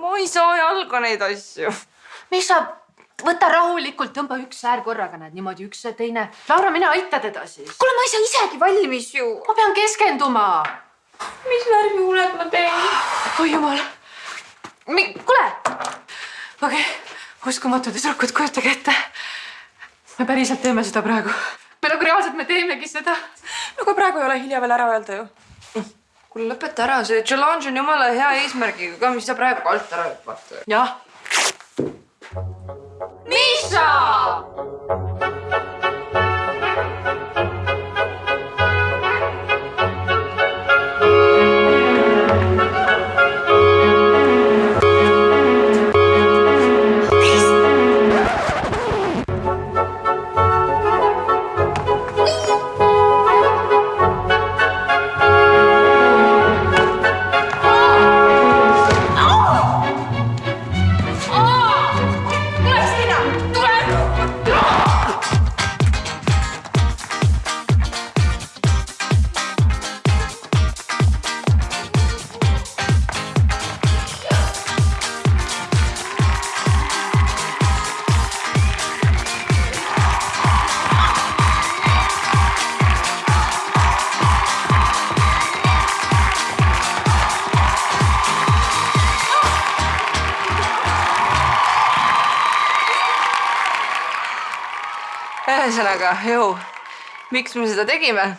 ma ei saa jalga neid asju. mis sa, võta rahulikult, tõmba üks säär korraga, näed niimoodi üks ja teine. Laura, mine aita teda siis. kuule, ma ei saa isegi valmis ju. ma pean keskenduma. mis värvi huuled ma teen? oi jumal. kuule. okei okay., uskumatu tüdrukud, kujutage ette. me päriselt teeme seda praegu. me nagu reaalselt, me teemegi seda. no aga praegu ei ole hilja veel ära öelda ju. kuule, lõpeta ära, see challenge on jumala hea eesmärgiga ka, mis sa praegu alt ära hüppad. jah. Miša. ühesõnaga, jõu, miks me seda tegime?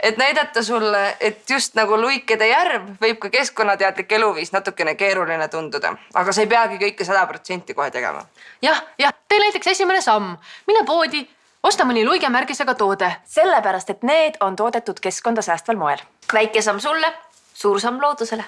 et näidata sulle, et just nagu luikede järv võib ka keskkonnateadlik eluviis natukene keeruline tunduda, aga sa ei peagi kõike sada protsenti kohe tegema. jah, jah, tee näiteks esimene samm, mine poodi, osta mõni luigemärgisega toode. sellepärast, et need on toodetud keskkonda säästval moel. väike samm sulle, suur samm loodusele